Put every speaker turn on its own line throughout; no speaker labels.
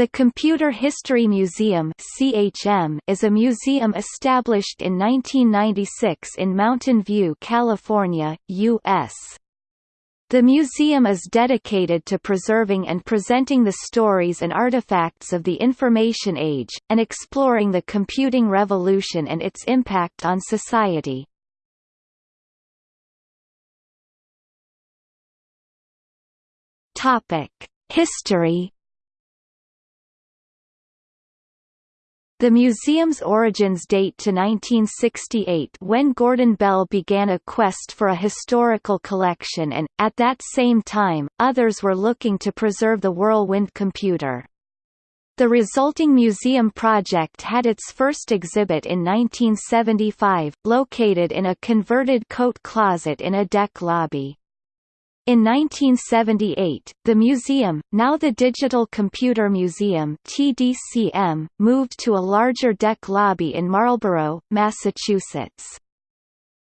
The Computer History Museum (CHM) is a museum established in 1996 in Mountain View, California, U.S. The museum is dedicated to preserving and presenting the stories and artifacts of the information age, and exploring the computing revolution and its impact on society. History The museum's origins date to 1968 when Gordon Bell began a quest for a historical collection and, at that same time, others were looking to preserve the Whirlwind computer. The resulting museum project had its first exhibit in 1975, located in a converted coat closet in a DEC lobby. In 1978, the museum, now the Digital Computer Museum (TDCM), moved to a larger DEC lobby in Marlborough, Massachusetts.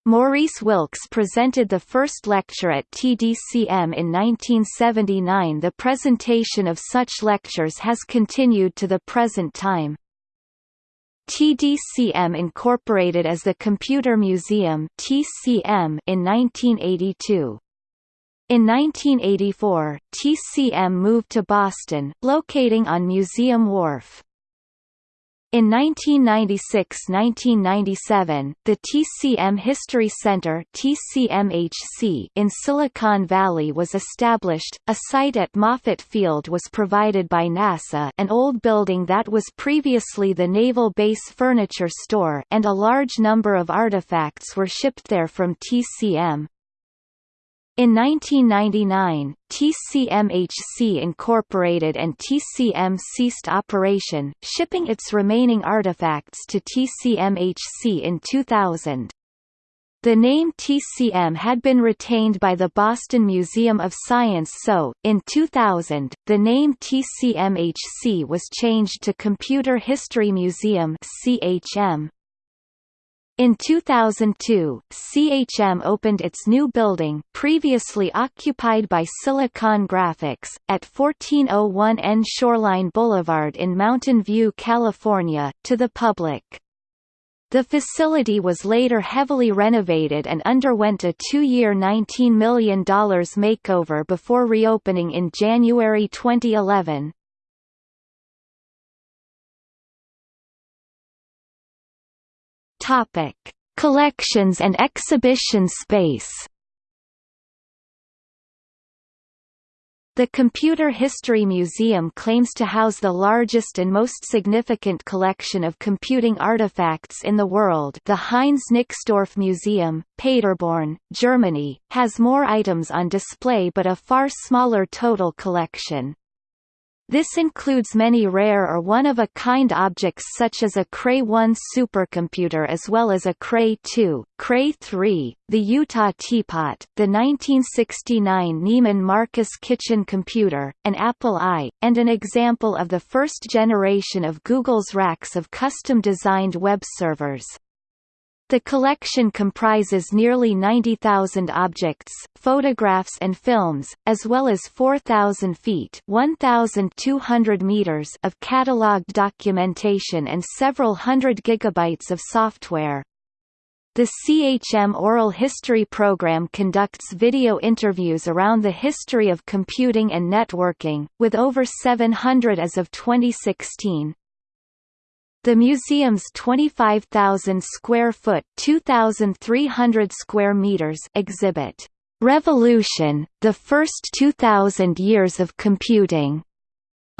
Maurice Wilkes presented the first lecture at TDCM in 1979 The presentation of such lectures has continued to the present time. TDCM incorporated as the Computer Museum TCM in 1982. In 1984, TCM moved to Boston, locating on Museum Wharf. In 1996–1997, the TCM History Center (TCMHC) in Silicon Valley was established. A site at Moffett Field was provided by NASA, an old building that was previously the Naval Base Furniture Store, and a large number of artifacts were shipped there from TCM. In 1999, TCMHC incorporated and TCM ceased operation, shipping its remaining artifacts to TCMHC in 2000. The name TCM had been retained by the Boston Museum of Science so, in 2000, the name TCMHC was changed to Computer History Museum CHM. In 2002, CHM opened its new building previously occupied by Silicon Graphics, at 1401 N Shoreline Boulevard in Mountain View, California, to the public. The facility was later heavily renovated and underwent a two-year $19 million makeover before reopening in January 2011. Topic: Collections and exhibition space. The Computer History Museum claims to house the largest and most significant collection of computing artifacts in the world the Heinz Nixdorf Museum, Paderborn, Germany, has more items on display but a far smaller total collection. This includes many rare or one-of-a-kind objects such as a Cray 1 supercomputer as well as a Cray 2, Cray 3, the Utah Teapot, the 1969 Neiman Marcus kitchen computer, an Apple I, and an example of the first generation of Google's racks of custom-designed web servers. The collection comprises nearly 90,000 objects, photographs and films, as well as 4,000 feet 1,200 meters of catalogued documentation and several hundred gigabytes of software. The CHM Oral History Program conducts video interviews around the history of computing and networking, with over 700 as of 2016. The museum's 25,000 square foot (2,300 square meters) exhibit, "Revolution: The First 2000 Years of Computing,"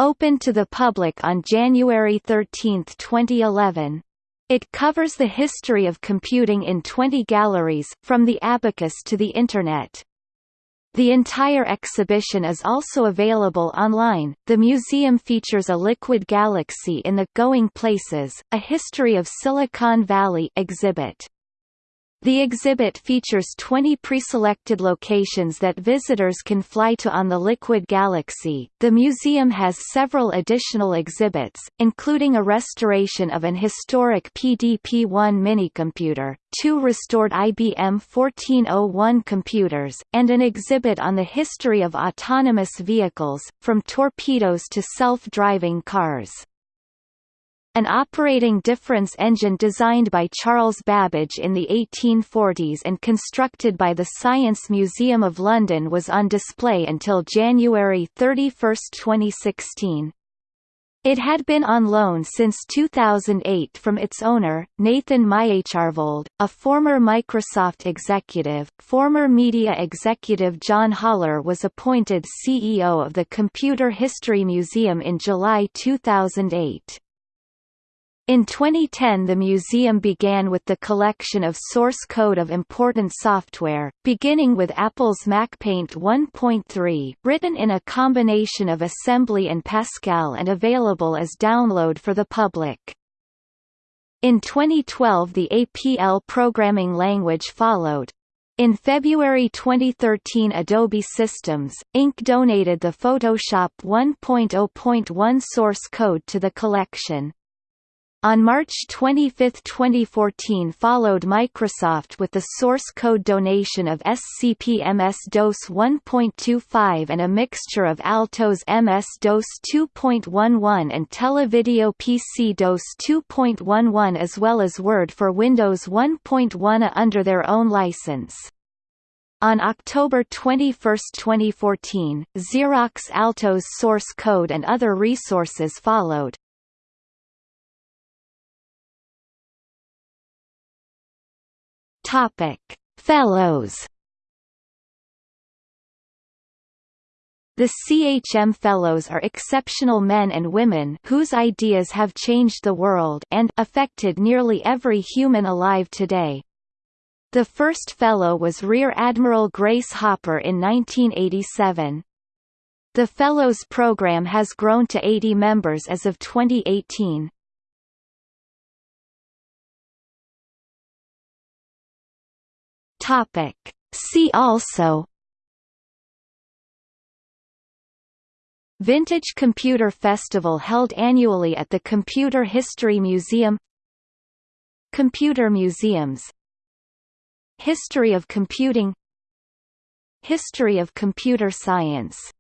opened to the public on January 13, 2011. It covers the history of computing in 20 galleries, from the abacus to the Internet. The entire exhibition is also available online. The museum features a liquid galaxy in the Going Places, a history of Silicon Valley exhibit. The exhibit features 20 preselected locations that visitors can fly to on the Liquid Galaxy. The museum has several additional exhibits, including a restoration of an historic PDP-1 minicomputer, two restored IBM 1401 computers, and an exhibit on the history of autonomous vehicles, from torpedoes to self-driving cars. An operating difference engine designed by Charles Babbage in the 1840s and constructed by the Science Museum of London was on display until January 31, 2016. It had been on loan since 2008 from its owner, Nathan Myhrvold, a former Microsoft executive. Former media executive John Hollar was appointed CEO of the Computer History Museum in July 2008. In 2010 the museum began with the collection of source code of important software, beginning with Apple's MacPaint 1.3 written in a combination of assembly and Pascal and available as download for the public. In 2012 the APL programming language followed. In February 2013 Adobe Systems, Inc. donated the Photoshop 1.0.1 source code to the collection. On March 25, 2014 followed Microsoft with the source code donation of SCP-MS-DOS 1.25 and a mixture of Altos MS-DOS 2.11 and Televideo PC-DOS 2.11 as well as Word for Windows 1.1 under their own license. On October 21, 2014, Xerox Altos source code and other resources followed. Topic: Fellows. The CHM Fellows are exceptional men and women whose ideas have changed the world and affected nearly every human alive today. The first Fellow was Rear Admiral Grace Hopper in 1987. The Fellows program has grown to 80 members as of 2018. Topic. See also Vintage Computer Festival held annually at the Computer History Museum Computer museums History of computing History of computer science